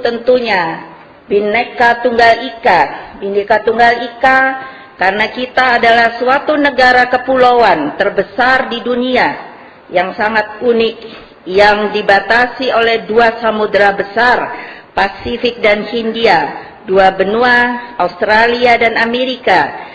tentunya bineka Tunggal Ika. bineka Tunggal Ika karena kita adalah suatu negara kepulauan terbesar di dunia yang sangat unik yang dibatasi oleh dua samudera besar, Pasifik dan Hindia, dua benua, Australia dan Amerika,